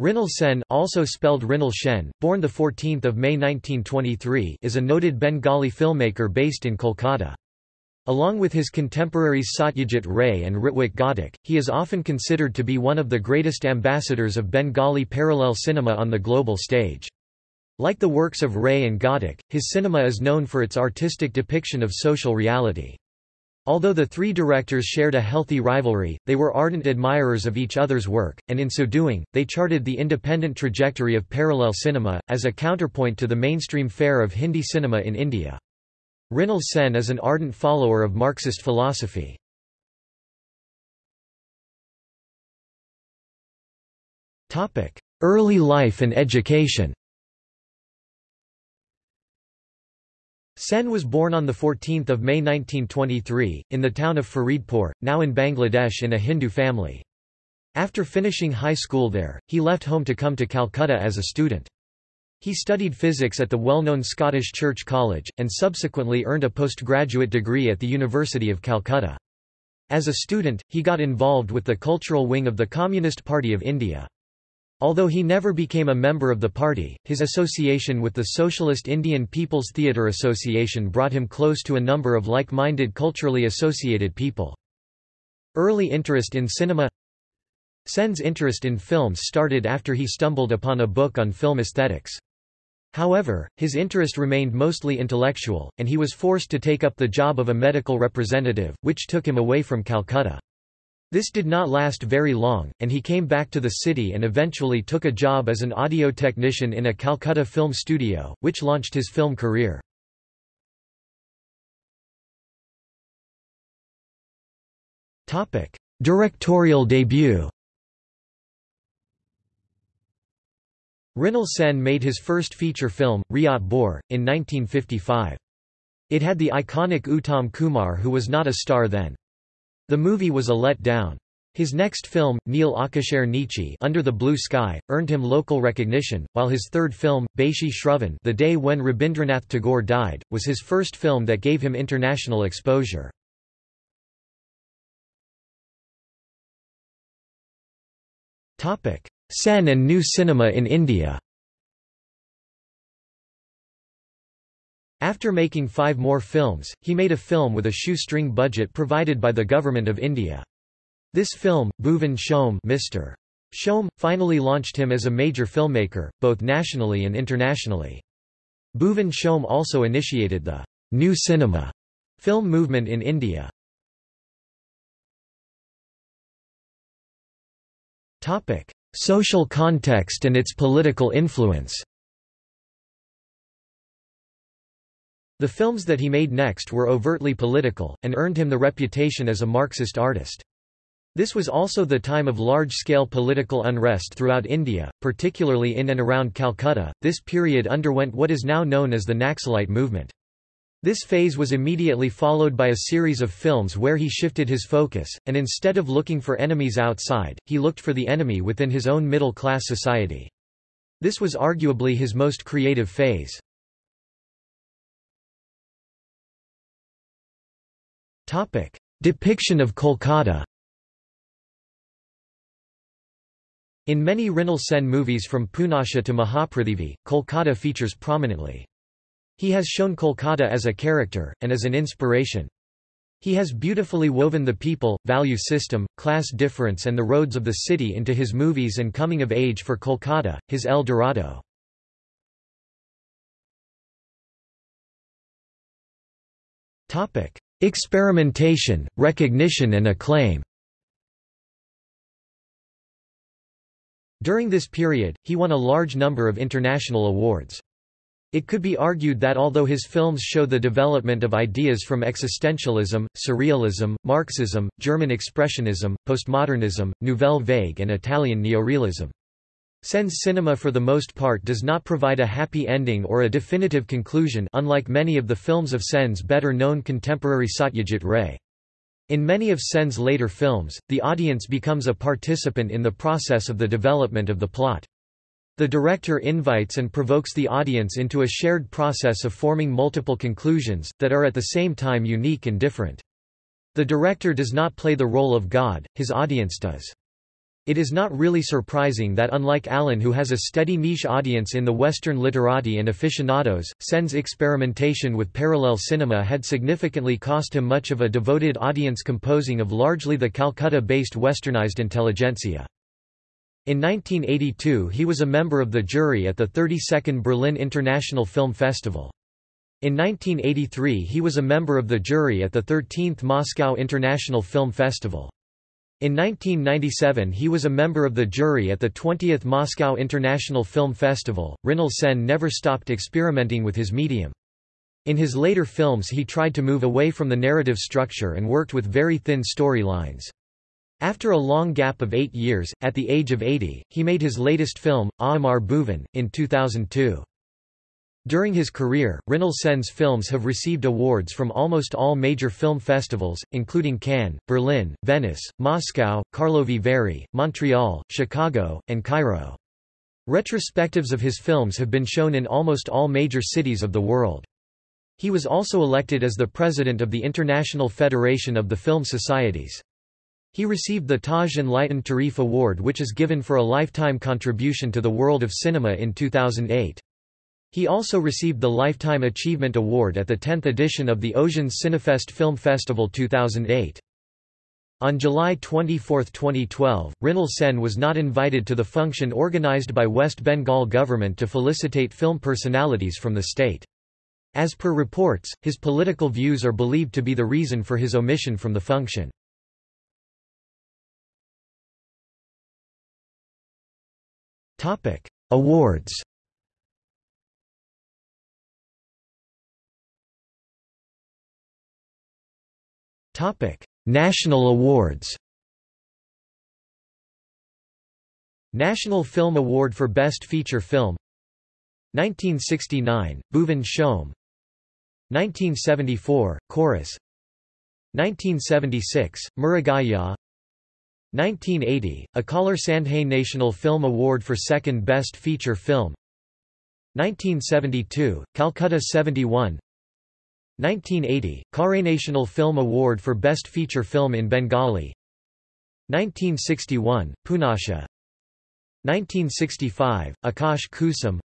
Mrinal Sen, also spelled Mrinal Shen, born 14 May 1923 is a noted Bengali filmmaker based in Kolkata. Along with his contemporaries Satyajit Ray and Ritwik Ghatak, he is often considered to be one of the greatest ambassadors of Bengali parallel cinema on the global stage. Like the works of Ray and Ghatak, his cinema is known for its artistic depiction of social reality. Although the three directors shared a healthy rivalry, they were ardent admirers of each other's work, and in so doing, they charted the independent trajectory of parallel cinema, as a counterpoint to the mainstream fare of Hindi cinema in India. Mrinal Sen is an ardent follower of Marxist philosophy. Early life and education Sen was born on 14 May 1923, in the town of Faridpur, now in Bangladesh in a Hindu family. After finishing high school there, he left home to come to Calcutta as a student. He studied physics at the well-known Scottish Church College, and subsequently earned a postgraduate degree at the University of Calcutta. As a student, he got involved with the cultural wing of the Communist Party of India. Although he never became a member of the party, his association with the Socialist Indian People's Theatre Association brought him close to a number of like-minded culturally associated people. Early interest in cinema Sen's interest in films started after he stumbled upon a book on film aesthetics. However, his interest remained mostly intellectual, and he was forced to take up the job of a medical representative, which took him away from Calcutta. This did not last very long, and he came back to the city and eventually took a job as an audio technician in a Calcutta film studio, which launched his film career. Directorial debut Mrinal Sen made his first feature film, Riyat Bor, in 1955. It had the iconic Uttam Kumar who was not a star then. The movie was a let-down. His next film, Neil Akashare Niche Under the Blue Sky, earned him local recognition, while his third film, Baishi Shravan The Day When Rabindranath Tagore Died, was his first film that gave him international exposure. Sen and New Cinema in India After making five more films, he made a film with a shoestring budget provided by the Government of India. This film, Bhuvan Shom Mr. Shom, finally launched him as a major filmmaker, both nationally and internationally. Bhuvan Shom also initiated the New Cinema film movement in India. Social context and its political influence The films that he made next were overtly political, and earned him the reputation as a Marxist artist. This was also the time of large-scale political unrest throughout India, particularly in and around Calcutta. This period underwent what is now known as the Naxalite movement. This phase was immediately followed by a series of films where he shifted his focus, and instead of looking for enemies outside, he looked for the enemy within his own middle-class society. This was arguably his most creative phase. Topic: Depiction of Kolkata. In many Mrinal Sen movies from Punasha to Mahaprithvi, Kolkata features prominently. He has shown Kolkata as a character, and as an inspiration. He has beautifully woven the people, value system, class difference and the roads of the city into his movies and coming of age for Kolkata, his El Dorado. Experimentation, recognition and acclaim During this period, he won a large number of international awards. It could be argued that although his films show the development of ideas from existentialism, surrealism, Marxism, German expressionism, postmodernism, nouvelle vague and Italian neorealism, Sen's cinema for the most part does not provide a happy ending or a definitive conclusion unlike many of the films of Sen's better-known contemporary Satyajit Ray. In many of Sen's later films, the audience becomes a participant in the process of the development of the plot. The director invites and provokes the audience into a shared process of forming multiple conclusions, that are at the same time unique and different. The director does not play the role of God, his audience does. It is not really surprising that unlike Allen who has a steady niche audience in the Western literati and aficionados, Sen's experimentation with parallel cinema had significantly cost him much of a devoted audience composing of largely the Calcutta-based westernized intelligentsia. In 1982 he was a member of the jury at the 32nd Berlin International Film Festival. In 1983 he was a member of the jury at the 13th Moscow International Film Festival. In 1997 he was a member of the jury at the 20th Moscow International Film Festival. Mrinal Sen never stopped experimenting with his medium. In his later films he tried to move away from the narrative structure and worked with very thin storylines. After a long gap of eight years, at the age of 80, he made his latest film, Aamar Bhuvan, in 2002. During his career, Mrinal Sen's films have received awards from almost all major film festivals, including Cannes, Berlin, Venice, Moscow, Karlovy Vary, Montreal, Chicago, and Cairo. Retrospectives of his films have been shown in almost all major cities of the world. He was also elected as the president of the International Federation of the Film Societies. He received the Taj Enlightened Tarif Award which is given for a lifetime contribution to the world of cinema in 2008. He also received the Lifetime Achievement Award at the 10th edition of the Oceans Cinefest Film Festival 2008. On July 24, 2012, Mrinal Sen was not invited to the function organized by West Bengal government to felicitate film personalities from the state. As per reports, his political views are believed to be the reason for his omission from the function. Awards Topic: National awards. National Film Award for Best Feature Film 1969, Bhuvan Shom 1974, Chorus 1976, Mrugaya 1980, Akalar Sandhay National Film Award for Second Best Feature Film 1972, Calcutta 71 1980, Kare National Film Award for Best Feature Film in Bengali. 1961, Punasha. 1965, Akash Kusum.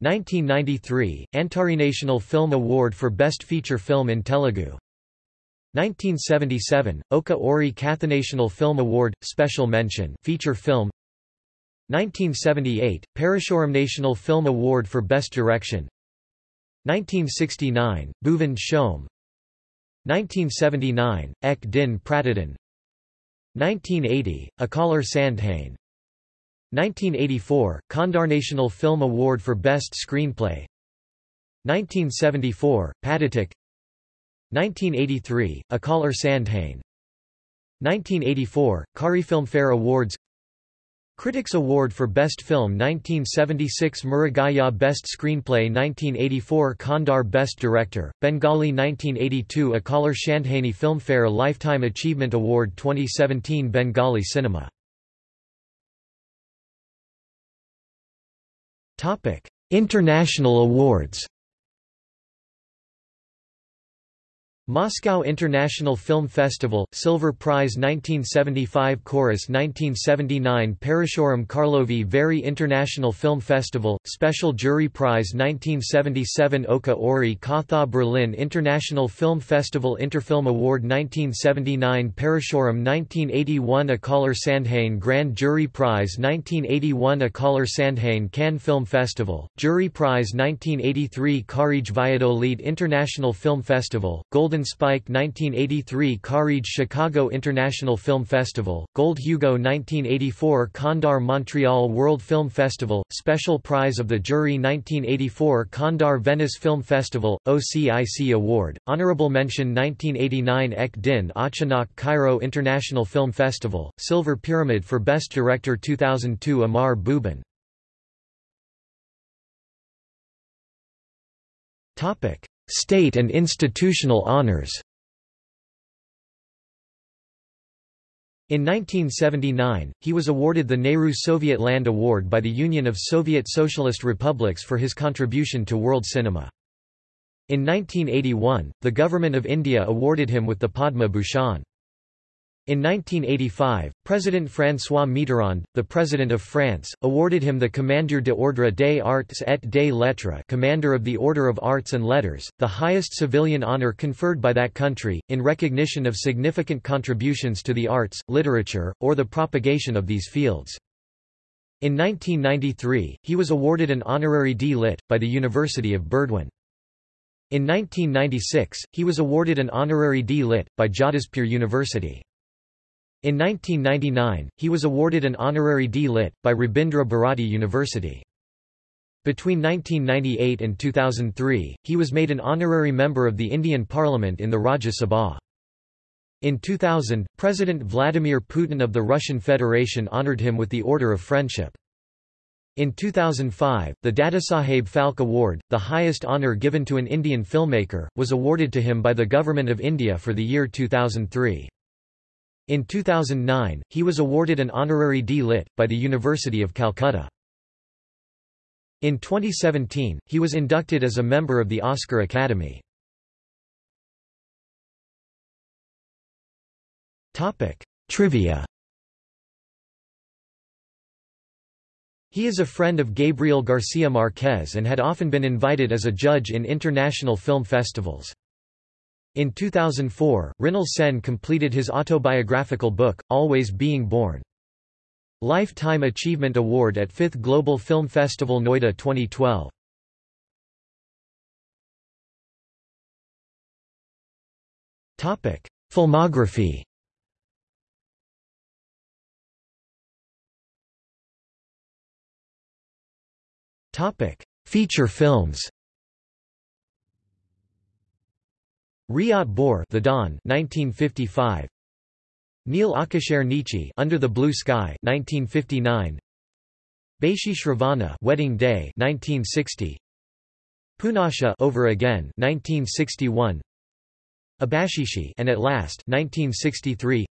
1993, Antari National Film Award for Best Feature Film in Telugu. 1977, Oka Ori National Film Award, Special Mention Feature Film. 1978, Parashuram National Film Award for Best Direction 1969, Bhuvan Shom 1979, Ek Din Pratidin 1980, Akalar Sandhain. 1984, Kandar National Film Award for Best Screenplay. 1974, Padatik. 1983, Akalar Sandhain. 1984, Kari Filmfare Awards Critics Award for Best Film 1976 Mrugaya Best Screenplay 1984 Kandar Best Director, Bengali 1982 Akalar Sandhaini Filmfare Lifetime Achievement Award 2017 Bengali Cinema. International awards Moscow International Film Festival, Silver Prize 1975 Chorus 1979 Parashuram Karlovy Vary International Film Festival, Special Jury Prize 1977 Oka Ori Katha Berlin International Film Festival Interfilm Award 1979 Parashuram 1981 Akalar Sandhain Grand Jury Prize 1981 Akalar Sandhain Cannes Film Festival, Jury Prize 1983 Kharij Valladolid International Film Festival, Golden Golden Spike 1983 Kharij Chicago International Film Festival, Gold Hugo 1984 Kandar Montreal World Film Festival, Special Prize of the Jury 1984 Kandar Venice Film Festival, OCIC Award, Honorable Mention 1989 Ek Din Achanak Cairo International Film Festival, Silver Pyramid for Best Director 2002 Amar Bhuvan Topic State and institutional honors In 1979, he was awarded the Nehru Soviet Land Award by the Union of Soviet Socialist Republics for his contribution to world cinema. In 1981, the Government of India awarded him with the Padma Bhushan. In 1985, President François Mitterrand, the President of France, awarded him the Commandeur de l'Ordre des Arts et des Lettres Commander of the Order of Arts and Letters, the highest civilian honor conferred by that country, in recognition of significant contributions to the arts, literature, or the propagation of these fields. In 1993, he was awarded an honorary D.Litt. by the University of Burdwan. In 1996, he was awarded an honorary D.Litt. by Jadavpur University. In 1999, he was awarded an honorary D.Litt. by Rabindra Bharati University. Between 1998 and 2003, he was made an honorary member of the Indian Parliament in the Rajya Sabha. In 2000, President Vladimir Putin of the Russian Federation honored him with the Order of Friendship. In 2005, the Dadasaheb Phalke Award, the highest honour given to an Indian filmmaker, was awarded to him by the Government of India for the year 2003. In 2009, he was awarded an honorary D.Litt. by the University of Calcutta. In 2017, he was inducted as a member of the Oscar Academy. Trivia He is a friend of Gabriel Garcia Marquez and had often been invited as a judge in international film festivals. In 2004, Mrinal Sen completed his autobiographical book, Always Being Born. Lifetime Achievement Award at 5th Global Film Festival Noida 2012. Topic: Filmography Topic: Feature films Riyat Bor The Dawn 1955 Neil Akashare Niche Under the Blue Sky 1959 Baisheesh Ravana Wedding Day 1960 Punasha Over Again 1961 Abashishi and at Last 1963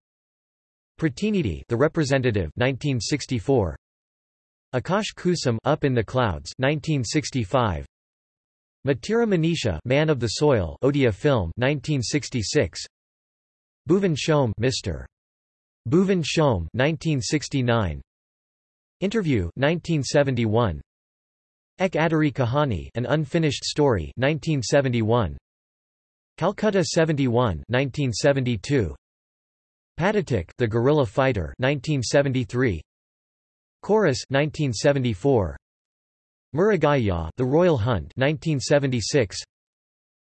Pratinidhi The Representative 1964 Akash Kusum Up in the Clouds 1965 Matira Manisha Man of the Soil Odia film 1966 Bhuvan Shom Mr. Bhuvan Shom 1969 Interview 1971 Ek Adhuri Kahani An Unfinished Story 1971 Calcutta 71 1972 Padatik The Guerrilla Fighter 1973 Chorus 1974 Murugayya The Royal Hunt 1976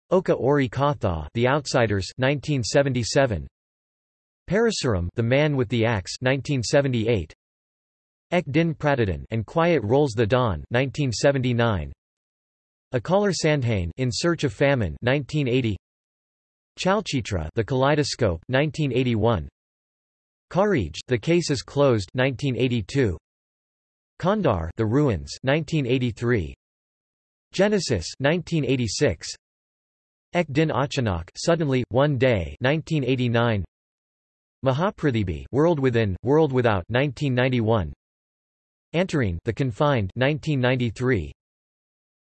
Oka Ori Katha The Outsiders 1977 Parasuram The Man with the Axe 1978 Ek Din Pratidin and Quiet Rolls the Dawn 1979 Akalar Sandhane In Search of Famine 1980 Chalchitra The Kaleidoscope 1981 Kharij The Case is Closed 1982 Kandar The Ruins 1983 Genesis 1986 Ek Din Achanak Suddenly One Day 1989 Mahaprathibi World Within World Without 1991 Antarine The Confined 1993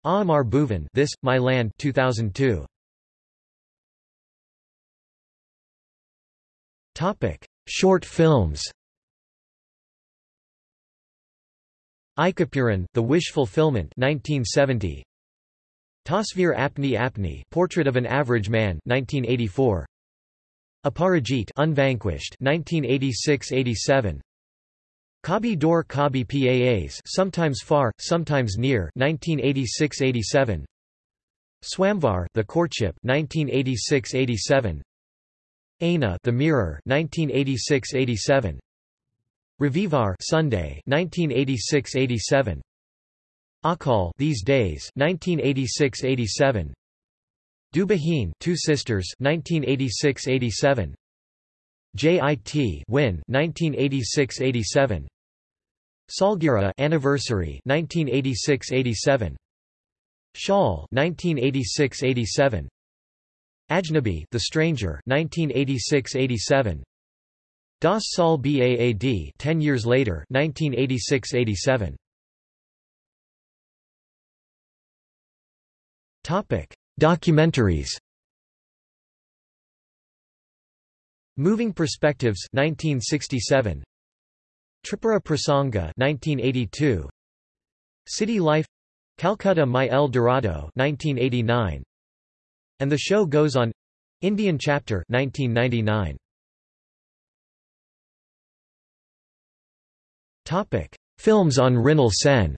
Aamar Bhuvan This My Land 2002 Topic. Short films Ikapuran, The Wish Fulfillment 1970. Tasveer Apni Apni Portrait of an Average Man 1984. Aparajit Unvanquished 1986-87. Kabhi Door Kabhi Paas Sometimes Far, Sometimes Near 1986-87. Swamvar The Courtship 1986-87. Aina The Mirror 1986-87. Ravivar Sunday 1986-87 Akal These Days 1986-87 Dubahin Two Sisters 1986-87 JIT Win 1986-87 Salgira Anniversary 1986-87 Shawl 1986-87 Ajnabi The Stranger 1986-87 Das Saal Baad 10 years later 1986-87 Topic Documentaries. Moving Perspectives 1967 Tripura Prasanga 1982 City Life. Calcutta My El Dorado 1989 And the Show Goes On. Indian Chapter 1999 Topic. Films on Mrinal Sen.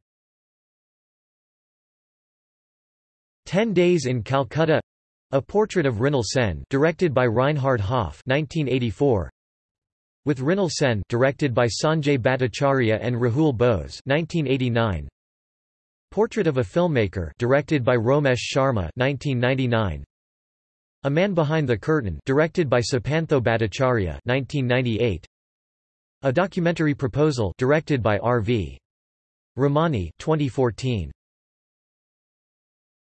Ten Days in Calcutta A Portrait of Mrinal Sen directed by Reinhard Hoff 1984 With Mrinal Sen directed by Sanjay Bhattacharya and Rahul Bose 1989 Portrait of a Filmmaker directed by Romesh Sharma 1999 A Man Behind the Curtain directed by Supantho Bhattacharya 1998 A Documentary Proposal directed by R.V. Ramani 2014